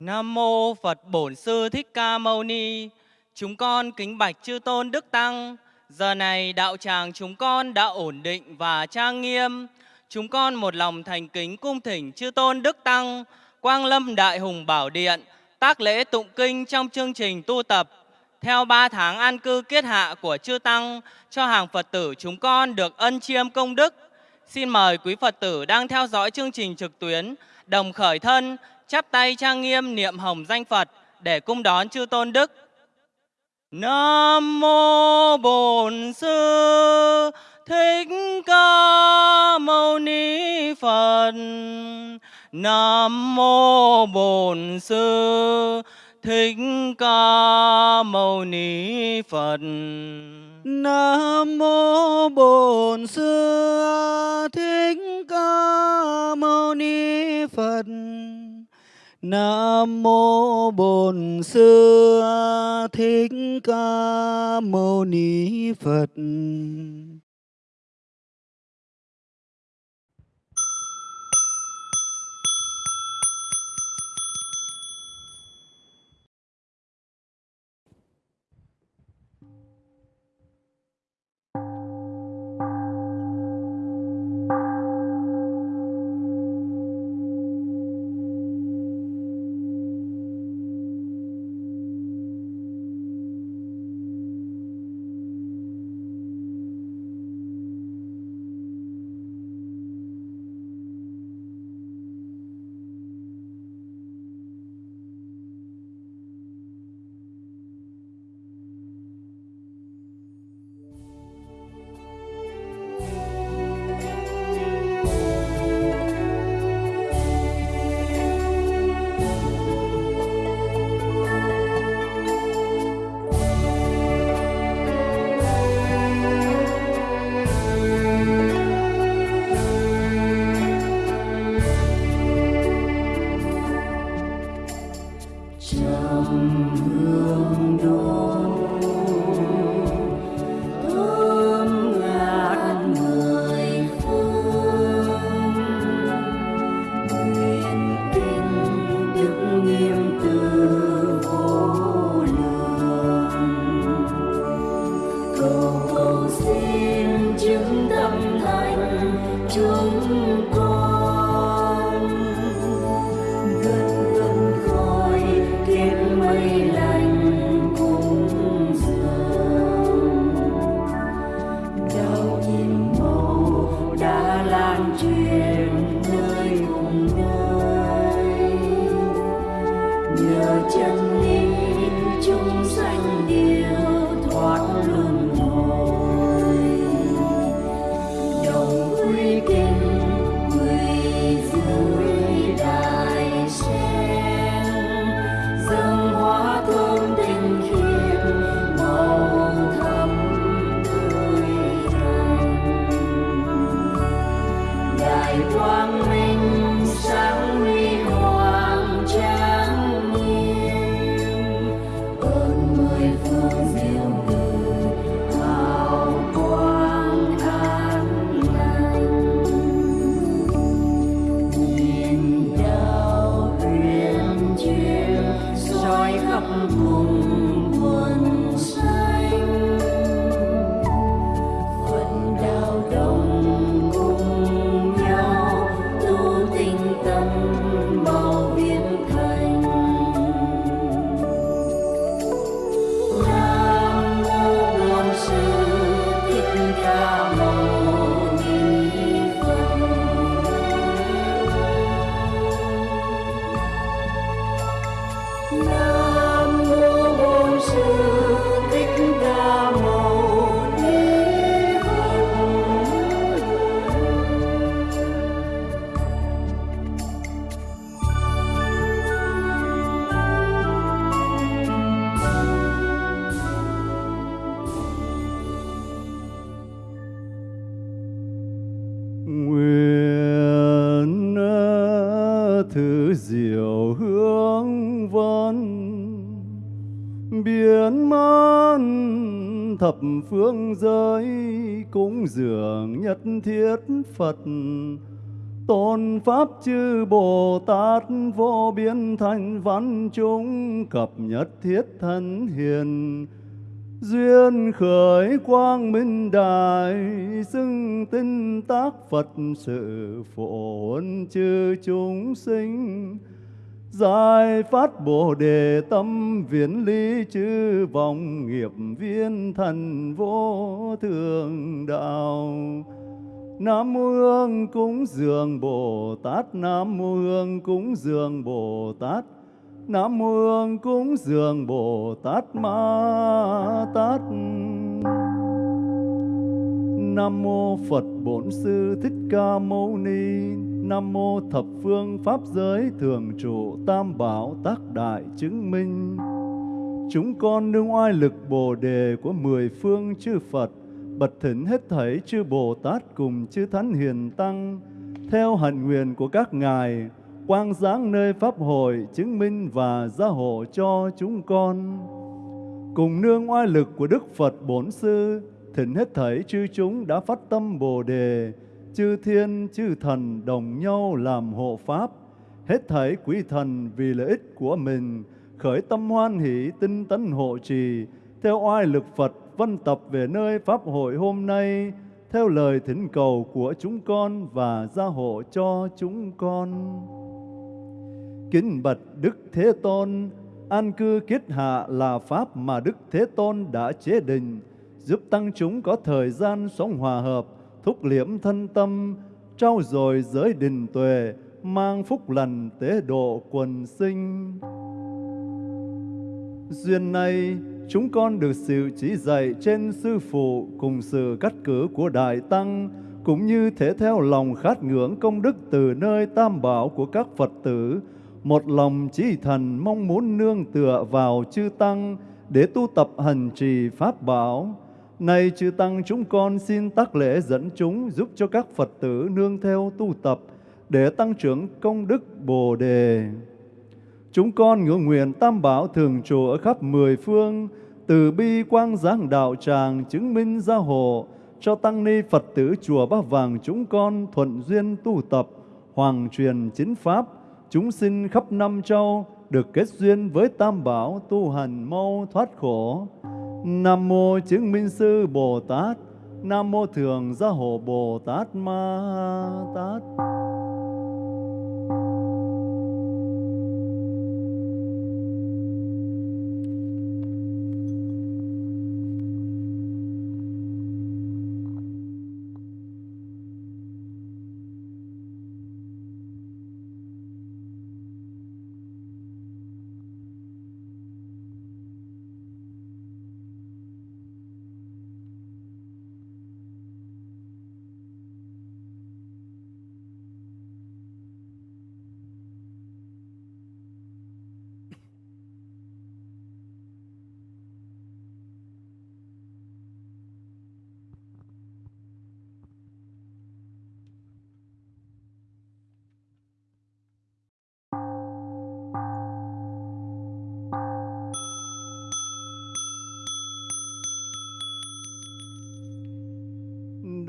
Nam mô Phật Bổn Sư Thích Ca Mâu Ni. Chúng con kính bạch chư tôn đức tăng. Giờ này đạo tràng chúng con đã ổn định và trang nghiêm. Chúng con một lòng thành kính cung thỉnh chư tôn đức tăng, Quang Lâm Đại Hùng Bảo Điện, tác lễ tụng kinh trong chương trình tu tập theo ba tháng an cư kiết hạ của chư tăng cho hàng Phật tử chúng con được ân chiêm công đức. Xin mời quý Phật tử đang theo dõi chương trình trực tuyến đồng khởi thân chắp tay trang nghiêm niệm hồng danh Phật để cung đón chư tôn đức. Nam mô Bổn Sư Thích Ca Mâu Ni Phật. Nam mô Bổn Sư Thích Ca Mâu Ni Phật. Nam mô Bổn Sư Thích Ca Mâu Ni Phật. Nam mô Bổn Sư Thích Ca Mâu Ni Phật. Thập phương giới cúng dường nhất thiết Phật. Tôn Pháp chư Bồ Tát vô biên thành văn chúng cập nhất thiết thân hiền. Duyên khởi quang minh đại xưng tinh tác Phật sự phổ chư chúng sinh. Giải phát Bồ Đề tâm viễn ly chư vọng nghiệp viên thần vô thường đạo. Nam mô Hương cúng dường Bồ Tát, Nam mô Hương cúng dường Bồ Tát, Nam mô Hương cúng dường Bồ Tát Ma Tát. Nam mô Phật Bổn Sư Thích Ca Mâu Ni. Nam mô Thập Phương Pháp Giới Thường Trụ Tam Bảo Tác Đại Chứng Minh Chúng con nương oai lực Bồ Đề của mười phương chư Phật bật thỉnh hết thảy chư Bồ Tát cùng chư Thánh Hiền Tăng theo hạnh nguyện của các ngài quang giáng nơi Pháp hội chứng minh và gia hộ cho chúng con. Cùng nương oai lực của Đức Phật Bổn Sư, thỉnh hết thảy chư chúng đã phát tâm Bồ Đề, chư thiên, chư thần đồng nhau làm hộ Pháp, hết thảy quý thần vì lợi ích của mình, khởi tâm hoan hỷ tinh tấn hộ trì, theo oai lực Phật vân tập về nơi Pháp hội hôm nay, theo lời thỉnh cầu của chúng con và gia hộ cho chúng con. Kính bạch Đức Thế Tôn, an cư kiết hạ là Pháp mà Đức Thế Tôn đã chế định, giúp tăng chúng có thời gian sống hòa hợp, thúc liễm thân tâm, trao dồi giới đình tuệ, mang phúc lành tế độ quần sinh. Duyên này, chúng con được sự chỉ dạy trên Sư Phụ cùng sự cắt cử của Đại Tăng, cũng như thể theo lòng khát ngưỡng công đức từ nơi tam bảo của các Phật tử, một lòng chỉ thần mong muốn nương tựa vào chư Tăng để tu tập hành trì Pháp bảo. Này chư Tăng chúng con xin tác lễ dẫn chúng giúp cho các Phật tử nương theo tu tập để tăng trưởng công đức Bồ Đề. Chúng con ngưỡng nguyện tam bảo thường trụ ở khắp mười phương, từ bi quang giáng đạo tràng chứng minh gia hộ, cho tăng ni Phật tử chùa Ba Vàng chúng con thuận duyên tu tập, hoàng truyền chính pháp, chúng sinh khắp năm châu được kết duyên với tam bảo tu hành mau thoát khổ. Nam mô chứng minh sư Bồ Tát, Nam mô thường gia hộ Bồ Tát Ma Tát.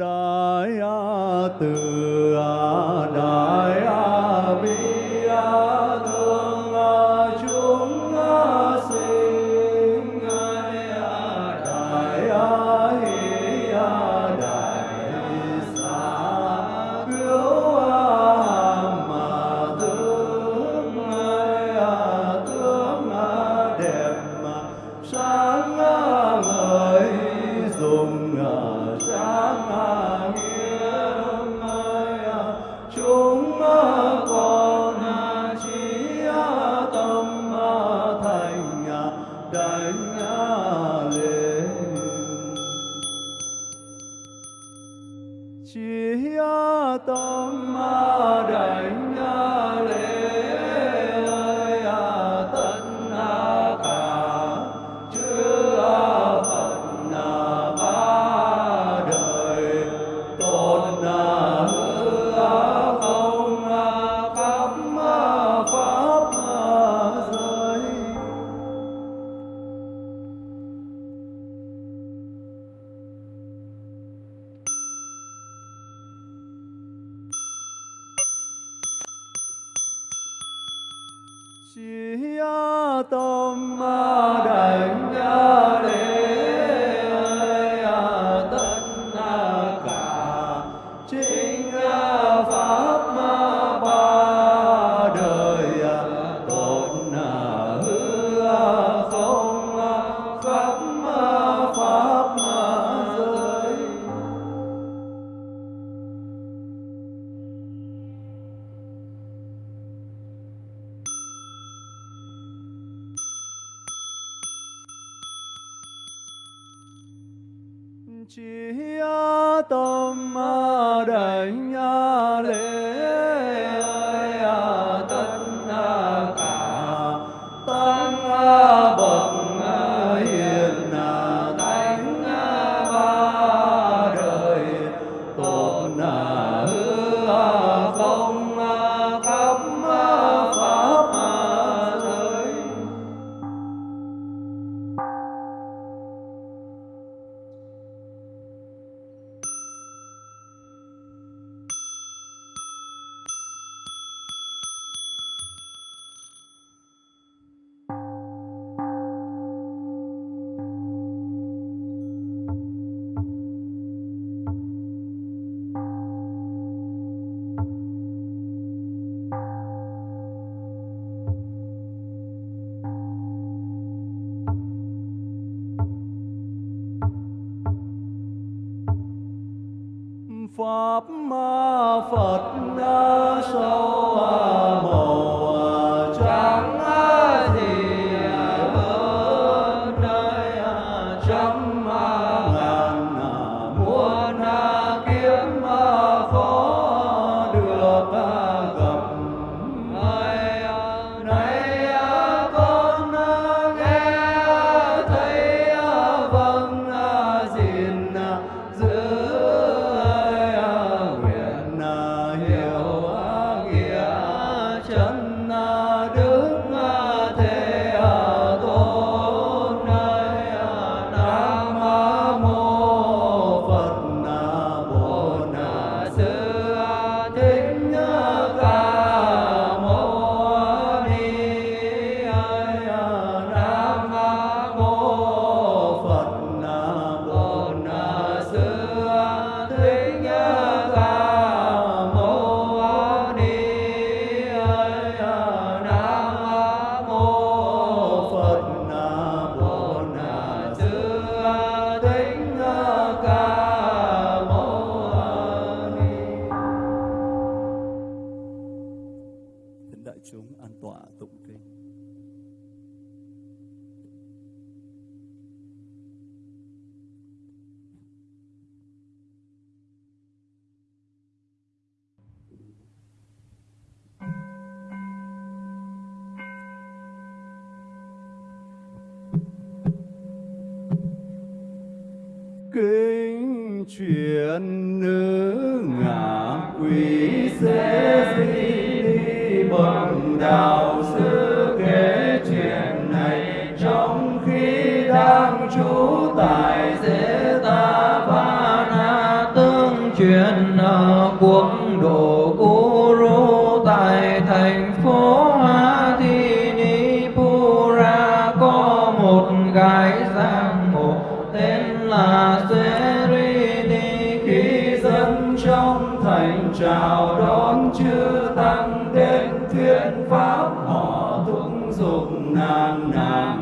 Đại a từ a đại a bi. đại chúng an tọa tụng kinh. chuyện thành chào đón chư tăng đến thuyết pháp họ thúc dục nàn nàn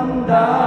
Wanda.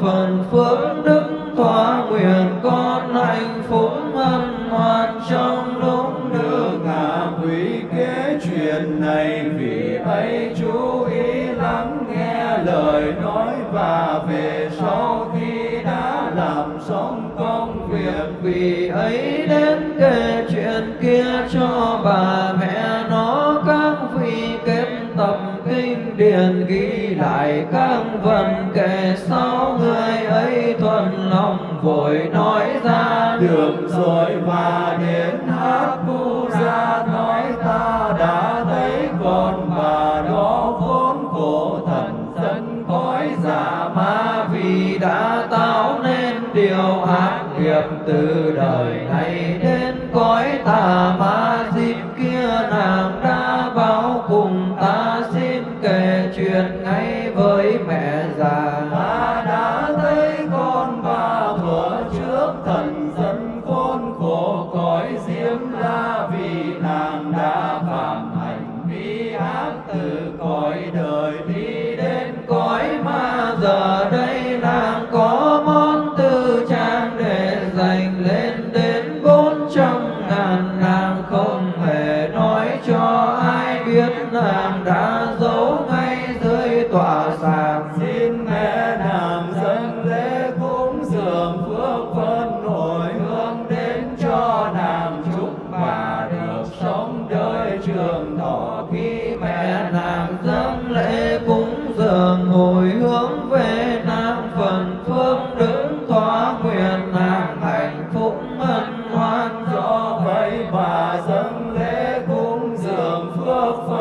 phần phước đức tòa nguyện con hạnh phúc hân hoan trong lúc được ngạ quý kế chuyện này. Vì ấy chú ý lắng nghe lời nói và về sau khi đã làm xong công việc. Vì ấy đến kể chuyện kia cho bà mẹ nó các vị kết tập kinh điển ghi lại các vần kể sau vội nói ra đường rồi và dâng lễ cúng dường phước phần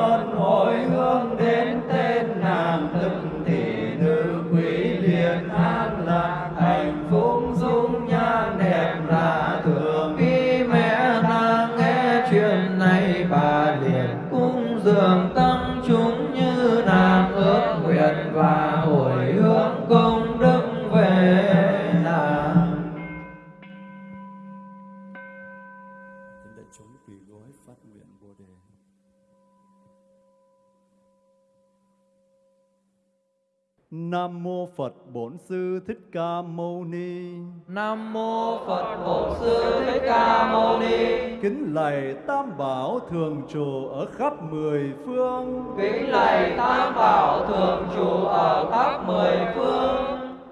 Phật Bổn Sư Thích Ca Mâu Ni. Nam mô Phật Bổn Sư Thích Ca Mâu Ni. Kính lạy Tam Bảo thường trụ ở khắp mười phương. Kính lạy Tam Bảo thường trụ ở khắp mười phương.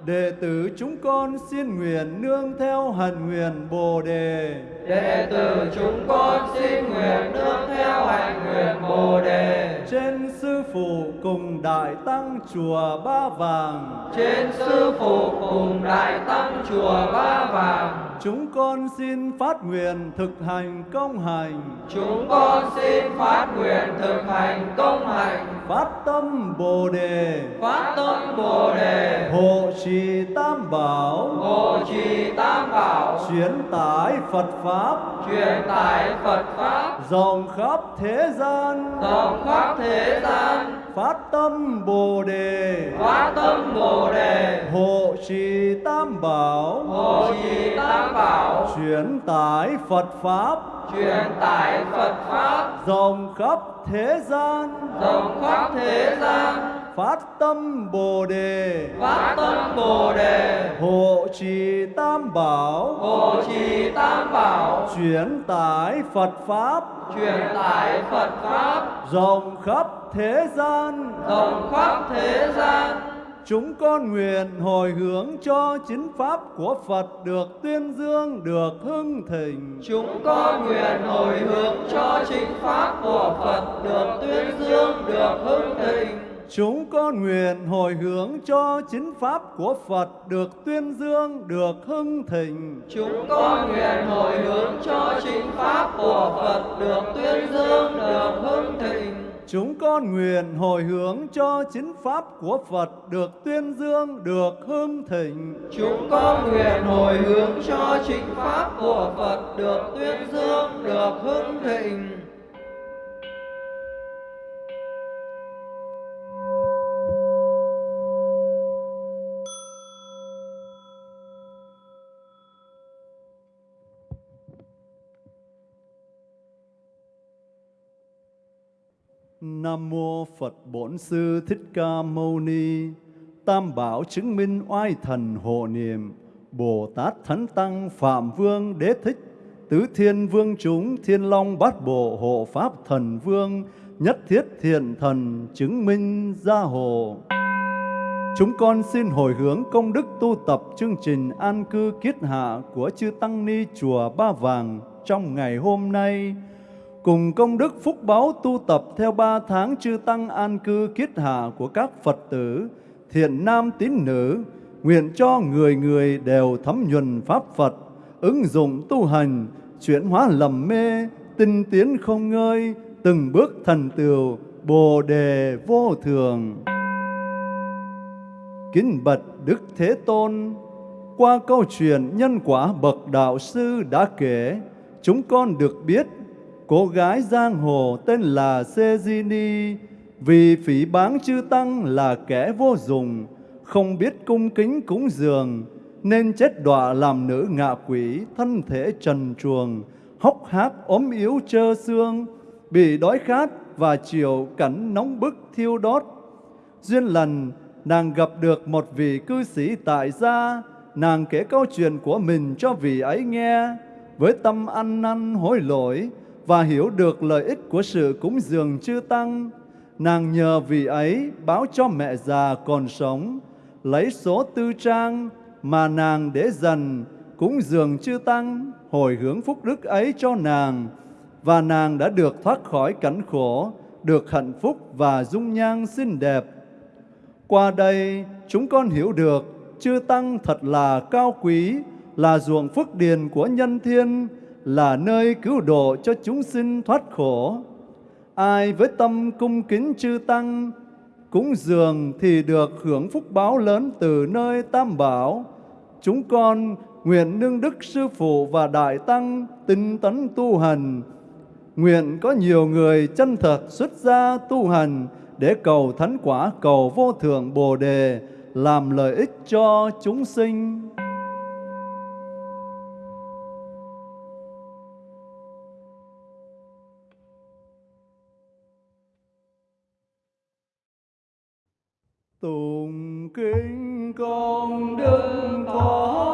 Đệ tử chúng con xin nguyện nương theo hạnh nguyện Bồ đề. Đệ tử chúng con xin nguyện nương theo hạnh nguyện Bồ đề. Trên phụ cùng đại tăng chùa Ba Vàng. Trên sư phụ cùng đại tăng chùa Ba Vàng. Chúng con xin phát nguyện thực hành công hành. Chúng con xin phát nguyện thực hành công hành. Phát tâm Bồ đề. Phát tâm Bồ đề. Hộ trì Tam Bảo. Hộ trì Tam Bảo. Chuyển tải Phật Pháp. Truyền tải Phật Pháp. Rộng khắp thế gian. Rộng khắp thế gian. Phát tâm Bồ đề. Phát tâm Bồ đề. Hộ trì Tam Bảo. Hộ trì Tam Bảo. Chuyển tải Phật Pháp. Truyền tải Phật Pháp. Rộng khắp thế gian. Rộng khắp thế gian. Phát tâm Bồ đề. Phát tâm Bồ đề. Hộ trì Tam Bảo. Hộ trì Tam Bảo. Chuyển tải Phật Pháp. Truyền tải Phật Pháp. Rộng khắp thế gian. Rộng khắp thế gian. Chúng con nguyện hồi hướng cho chính pháp của Phật được tuyên dương, được hưng thịnh. Chúng con nguyện hồi hướng cho chính pháp của Phật được tuyên dương, được hưng thịnh. Chúng con nguyện hồi hướng cho chính pháp của Phật được tuyên dương, được hưng thịnh. Chúng con nguyện hồi hướng cho chính pháp của Phật được tuyên dương, được hưng thịnh. Chúng con nguyện hồi hướng cho chính pháp của Phật được tuyên dương, được hưng thịnh. Chúng con nguyện hồi hướng cho chính pháp của Phật được tuyên dương, được hưng thịnh. Nam mô Phật Bổn Sư Thích Ca Mâu Ni. Tam Bảo chứng minh oai thần hộ niệm. Bồ Tát Thánh Tăng Phạm Vương Đế Thích. Tứ Thiên Vương chúng Thiên Long Bát Bộ Hộ Pháp Thần Vương. Nhất thiết thiện thần chứng minh gia hộ. Chúng con xin hồi hướng công đức tu tập chương trình an cư kiết hạ của chư Tăng Ni Chùa Ba Vàng trong ngày hôm nay cùng công đức phúc báo tu tập theo ba tháng chư tăng an cư kiết hạ của các Phật tử, thiện nam tín nữ, nguyện cho người người đều thấm nhuần Pháp Phật, ứng dụng tu hành, chuyển hóa lầm mê, tinh tiến không ngơi, từng bước thần tựu, bồ đề vô thường. Kính bật Đức Thế Tôn, qua câu chuyện nhân quả bậc đạo sư đã kể, chúng con được biết cô gái giang hồ tên là Sejini vì phỉ báng chư tăng là kẻ vô dụng, không biết cung kính cúng dường, nên chết đọa làm nữ ngạ quỷ, thân thể trần truồng, hốc hác ốm yếu trơ xương, bị đói khát và chịu cảnh nóng bức thiêu đốt. Duyên lần, nàng gặp được một vị cư sĩ tại gia, nàng kể câu chuyện của mình cho vị ấy nghe, với tâm ăn năn hối lỗi, và hiểu được lợi ích của sự cúng dường chư tăng, nàng nhờ vì ấy báo cho mẹ già còn sống, lấy số tư trang mà nàng để dần cúng dường chư tăng, hồi hướng phúc đức ấy cho nàng, và nàng đã được thoát khỏi cảnh khổ, được hạnh phúc và dung nhan xinh đẹp. Qua đây, chúng con hiểu được chư tăng thật là cao quý, là ruộng phước điền của nhân thiên, là nơi cứu độ cho chúng sinh thoát khổ. Ai với tâm cung kính chư Tăng, cúng dường thì được hưởng phúc báo lớn từ nơi Tam Bảo. Chúng con nguyện nương đức Sư Phụ và Đại Tăng tinh tấn tu hành, nguyện có nhiều người chân thật xuất gia tu hành để cầu thánh quả, cầu vô thượng Bồ Đề, làm lợi ích cho chúng sinh. Tùng kính con đức có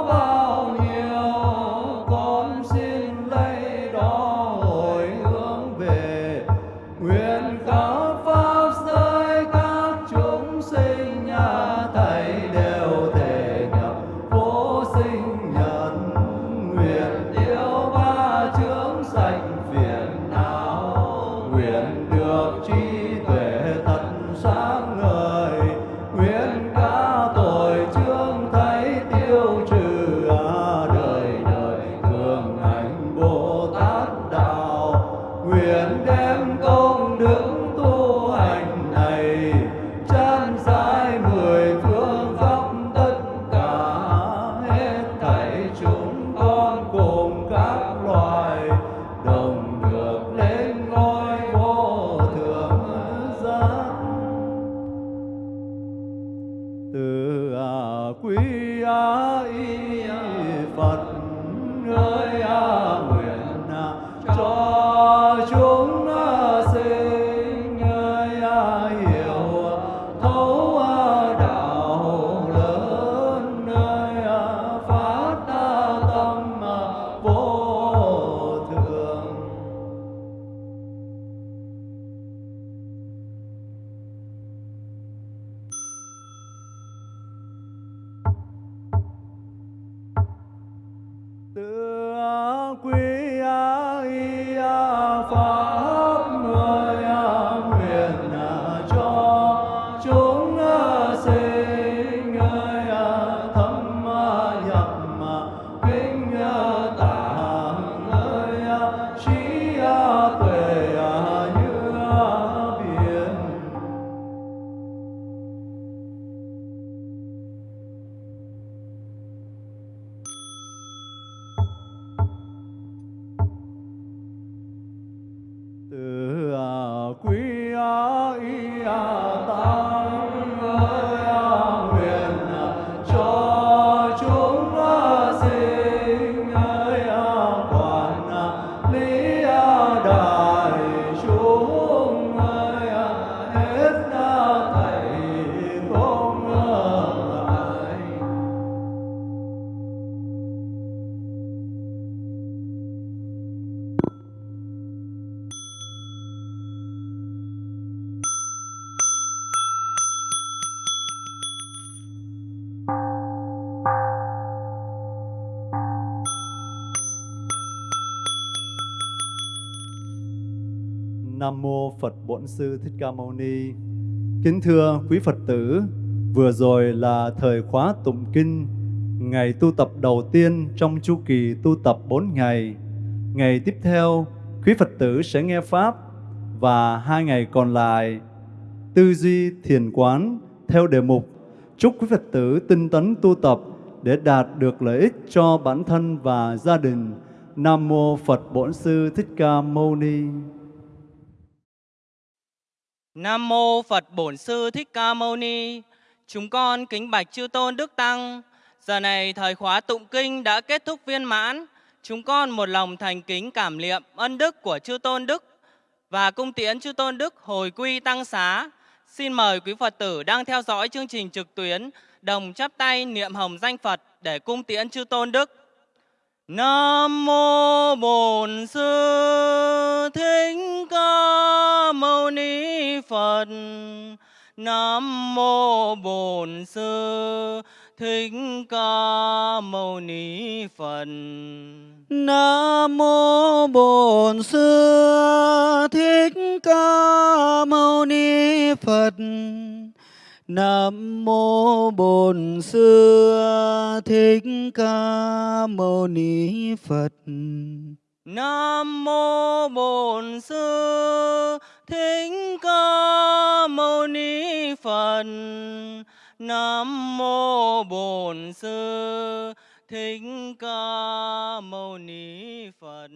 Nam mô Phật Bổn Sư Thích Ca Mâu Ni. Kính thưa quý Phật tử, vừa rồi là thời khóa tụng kinh, ngày tu tập đầu tiên trong chu kỳ tu tập 4 ngày. Ngày tiếp theo, quý Phật tử sẽ nghe pháp và hai ngày còn lại tư duy thiền quán theo đề mục chúc quý Phật tử tinh tấn tu tập để đạt được lợi ích cho bản thân và gia đình. Nam mô Phật Bổn Sư Thích Ca Mâu Ni. Nam mô Phật Bổn Sư Thích Ca Mâu Ni. Chúng con kính bạch chư tôn đức tăng. Giờ này thời khóa tụng kinh đã kết thúc viên mãn. Chúng con một lòng thành kính cảm niệm ân đức của chư tôn đức và cung tiễn chư tôn đức hồi quy tăng xá. Xin mời quý Phật tử đang theo dõi chương trình trực tuyến, đồng chắp tay niệm hồng danh Phật để cung tiễn chư tôn đức. Nam mô Bổn Sư Thích Ca Mâu Ni Phật. Nam mô Bổn Sư Thích Ca Mâu Ni Phật. Nam mô Bổn Sư Thích Ca Mâu Ni Phật. Nam mô Bổn Sư Thích Ca Mâu Ni Phật. Nam mô Bổn Sư Thích Ca Mâu Ni Phật. Nam mô Bổn Sư Thích Ca Mâu Ni Phật.